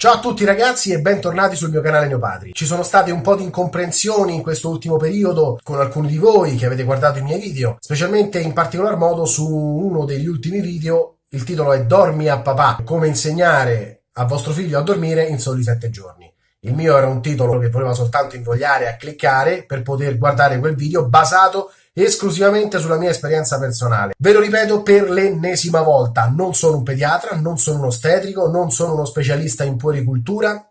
Ciao a tutti ragazzi e bentornati sul mio canale Neopatri. Ci sono state un po' di incomprensioni in questo ultimo periodo con alcuni di voi che avete guardato i miei video, specialmente in particolar modo su uno degli ultimi video, il titolo è Dormi a papà, come insegnare a vostro figlio a dormire in soli 7 giorni. Il mio era un titolo che voleva soltanto invogliare a cliccare per poter guardare quel video basato esclusivamente sulla mia esperienza personale. Ve lo ripeto per l'ennesima volta, non sono un pediatra, non sono un ostetrico, non sono uno specialista in puericultura,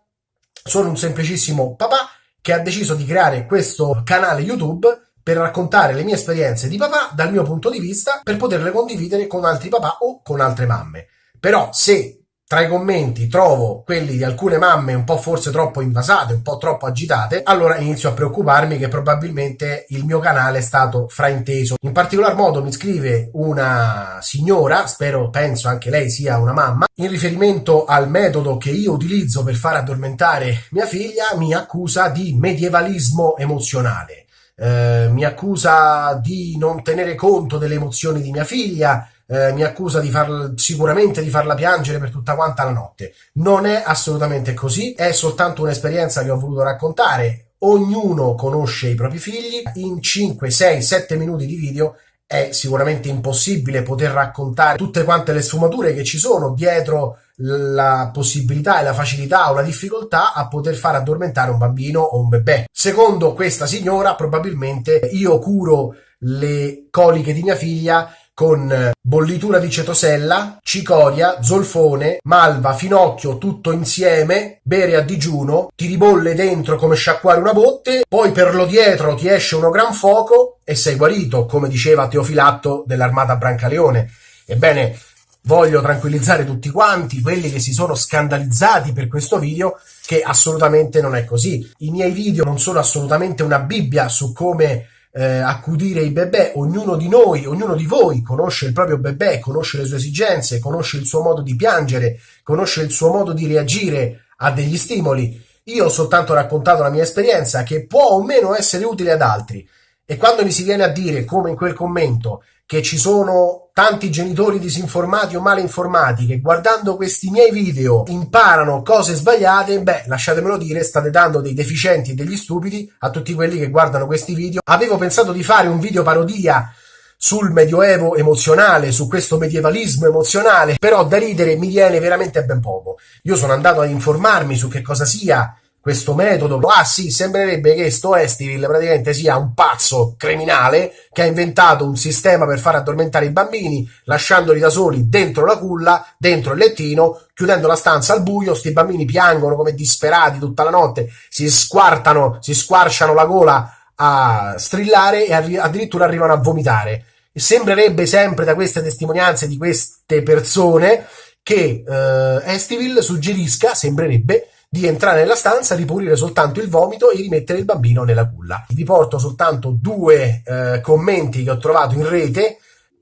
sono un semplicissimo papà che ha deciso di creare questo canale YouTube per raccontare le mie esperienze di papà dal mio punto di vista per poterle condividere con altri papà o con altre mamme. Però se tra i commenti trovo quelli di alcune mamme un po' forse troppo invasate, un po' troppo agitate, allora inizio a preoccuparmi che probabilmente il mio canale è stato frainteso. In particolar modo mi scrive una signora, spero, penso anche lei sia una mamma, in riferimento al metodo che io utilizzo per far addormentare mia figlia, mi accusa di medievalismo emozionale. Eh, mi accusa di non tenere conto delle emozioni di mia figlia, eh, mi accusa di far, sicuramente di farla piangere per tutta quanta la notte. Non è assolutamente così, è soltanto un'esperienza che ho voluto raccontare. Ognuno conosce i propri figli, in 5, 6, 7 minuti di video è sicuramente impossibile poter raccontare tutte quante le sfumature che ci sono dietro la possibilità e la facilità o la difficoltà a poter far addormentare un bambino o un bebè. Secondo questa signora, probabilmente io curo le coliche di mia figlia con eh, bollitura di cetosella, cicoria, zolfone, malva, finocchio, tutto insieme, bere a digiuno, ti ribolle dentro come sciacquare una botte, poi per lo dietro ti esce uno gran fuoco e sei guarito, come diceva Teofilatto dell'armata Brancaleone. Ebbene, voglio tranquillizzare tutti quanti, quelli che si sono scandalizzati per questo video, che assolutamente non è così. I miei video non sono assolutamente una Bibbia su come eh, accudire i bebè, ognuno di noi, ognuno di voi conosce il proprio bebè, conosce le sue esigenze, conosce il suo modo di piangere, conosce il suo modo di reagire a degli stimoli. Io ho soltanto raccontato la mia esperienza che può o meno essere utile ad altri. E quando mi si viene a dire, come in quel commento, che ci sono tanti genitori disinformati o male informati che guardando questi miei video imparano cose sbagliate, beh, lasciatemelo dire, state dando dei deficienti e degli stupidi a tutti quelli che guardano questi video. Avevo pensato di fare un video parodia sul medioevo emozionale, su questo medievalismo emozionale, però da ridere mi viene veramente ben poco. Io sono andato ad informarmi su che cosa sia questo metodo. Ah sì, sembrerebbe che sto Estiville praticamente sia un pazzo criminale che ha inventato un sistema per far addormentare i bambini, lasciandoli da soli dentro la culla, dentro il lettino, chiudendo la stanza al buio, sti bambini piangono come disperati tutta la notte, si squartano, si squarciano la gola a strillare e arri- addirittura arrivano a vomitare. E sembrerebbe sempre da queste testimonianze di queste persone che eh, Estiville suggerisca, sembrerebbe, di entrare nella stanza, ripulire soltanto il vomito e rimettere il bambino nella culla. Vi porto soltanto due eh, commenti che ho trovato in rete,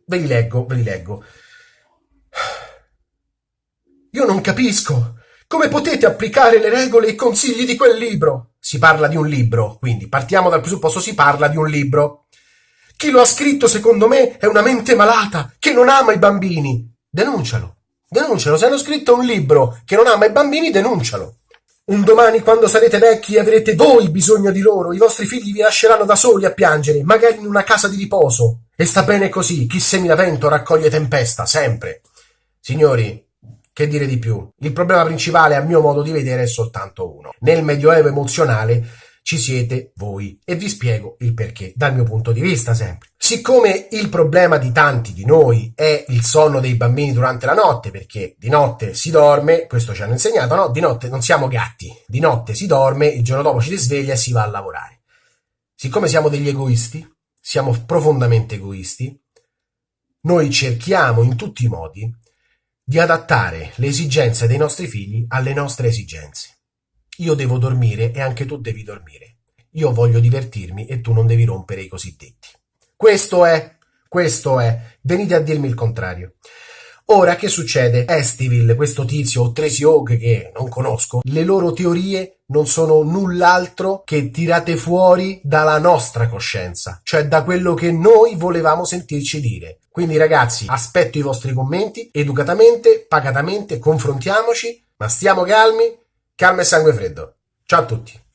ve li leggo, ve li leggo. Io non capisco. Come potete applicare le regole e i consigli di quel libro? Si parla di un libro, quindi partiamo dal presupposto si parla di un libro. Chi lo ha scritto, secondo me, è una mente malata, che non ama i bambini. Denuncialo. Denuncialo. Se hanno scritto un libro che non ama i bambini, denuncialo. Un domani, quando sarete vecchi, avrete voi bisogno di loro, i vostri figli vi lasceranno da soli a piangere, magari in una casa di riposo. E sta bene così, chi semina vento raccoglie tempesta, sempre. Signori, che dire di più? Il problema principale, a mio modo di vedere, è soltanto uno. Nel medioevo emozionale ci siete voi e vi spiego il perché, dal mio punto di vista sempre. Siccome il problema di tanti di noi è il sonno dei bambini durante la notte, perché di notte si dorme, questo ci hanno insegnato, no? Di notte non siamo gatti, di notte si dorme, il giorno dopo ci si sveglia e si va a lavorare. Siccome siamo degli egoisti, siamo profondamente egoisti, noi cerchiamo in tutti i modi di adattare le esigenze dei nostri figli alle nostre esigenze. Io devo dormire e anche tu devi dormire. Io voglio divertirmi e tu non devi rompere i cosiddetti. Questo è, questo è. Venite a dirmi il contrario. Ora, che succede? Estiville, questo tizio o Tracy Hawk che non conosco, le loro teorie non sono null'altro che tirate fuori dalla nostra coscienza, cioè da quello che noi volevamo sentirci dire. Quindi ragazzi, aspetto i vostri commenti, educatamente, pacatamente, confrontiamoci, ma stiamo calmi, calma e sangue freddo. Ciao a tutti.